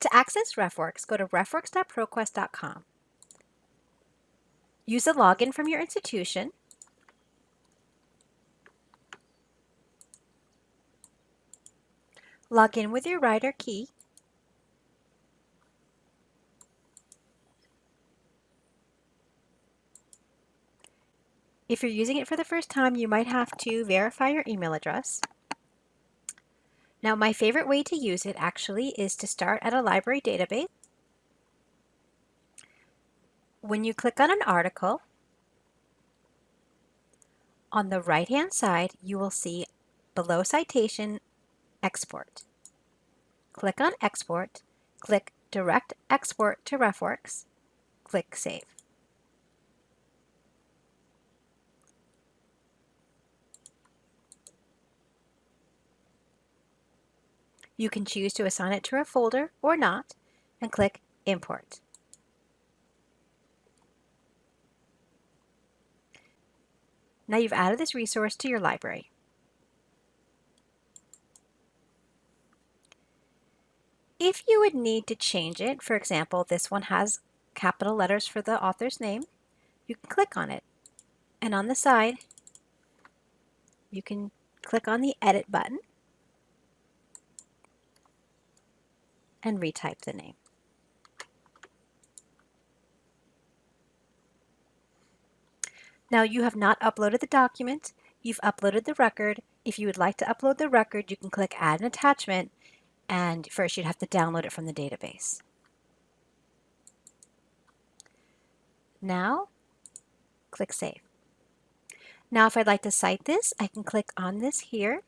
To access RefWorks, go to refworks.proquest.com. Use a login from your institution. Log in with your Rider key. If you're using it for the first time, you might have to verify your email address. Now my favorite way to use it actually is to start at a library database. When you click on an article, on the right hand side you will see below citation export. Click on export, click direct export to RefWorks, click save. You can choose to assign it to a folder or not and click Import. Now you've added this resource to your library. If you would need to change it, for example, this one has capital letters for the author's name, you can click on it. And on the side, you can click on the Edit button and retype the name. Now you have not uploaded the document, you've uploaded the record. If you would like to upload the record, you can click Add an Attachment, and first you'd have to download it from the database. Now, click Save. Now if I'd like to cite this, I can click on this here.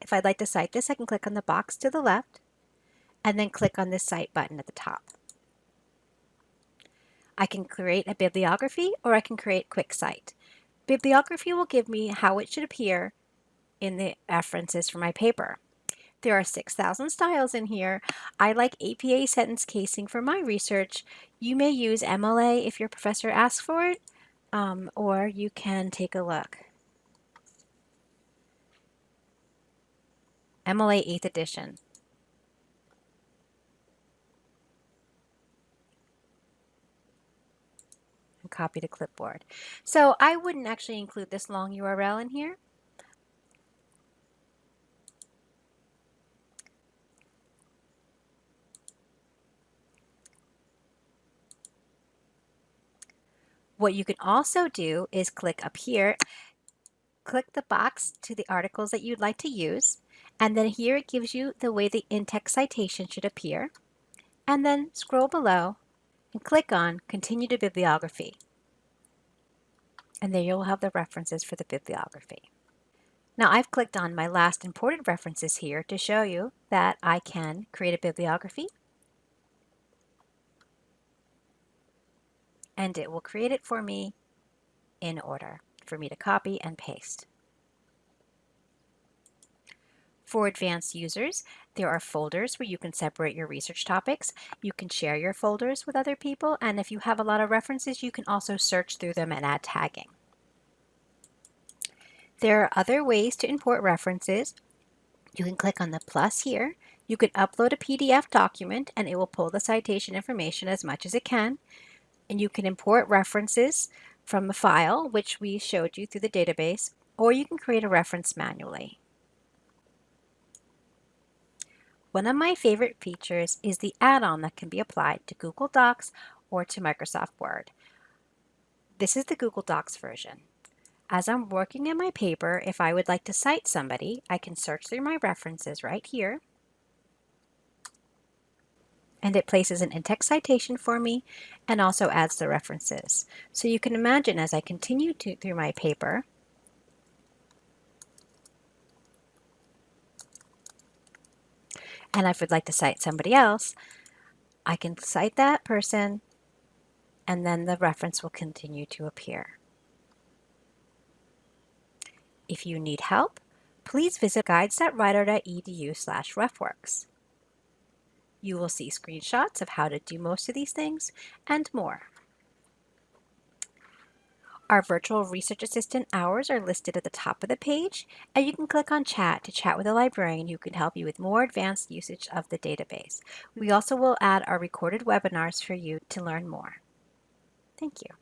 If I'd like to cite this, I can click on the box to the left and then click on the Cite button at the top. I can create a bibliography or I can create quick cite. Bibliography will give me how it should appear in the references for my paper. There are 6,000 styles in here. I like APA sentence casing for my research. You may use MLA if your professor asks for it, um, or you can take a look. MLA 8th edition. Copy to clipboard. So I wouldn't actually include this long URL in here. What you can also do is click up here, click the box to the articles that you'd like to use, and then here it gives you the way the in-text citation should appear, and then scroll below and click on Continue to Bibliography. And there you'll have the references for the bibliography. Now I've clicked on my last imported references here to show you that I can create a bibliography and it will create it for me in order for me to copy and paste. For advanced users, there are folders where you can separate your research topics. You can share your folders with other people, and if you have a lot of references, you can also search through them and add tagging. There are other ways to import references. You can click on the plus here. You can upload a PDF document and it will pull the citation information as much as it can. And you can import references from a file, which we showed you through the database, or you can create a reference manually. One of my favorite features is the add-on that can be applied to Google Docs or to Microsoft Word. This is the Google Docs version. As I'm working in my paper, if I would like to cite somebody, I can search through my references right here. And it places an in-text citation for me and also adds the references. So you can imagine as I continue to, through my paper, and if I would like to cite somebody else, I can cite that person and then the reference will continue to appear. If you need help, please visit guides.rider.edu slash refworks. You will see screenshots of how to do most of these things and more. Our virtual research assistant hours are listed at the top of the page, and you can click on chat to chat with a librarian who can help you with more advanced usage of the database. We also will add our recorded webinars for you to learn more. Thank you.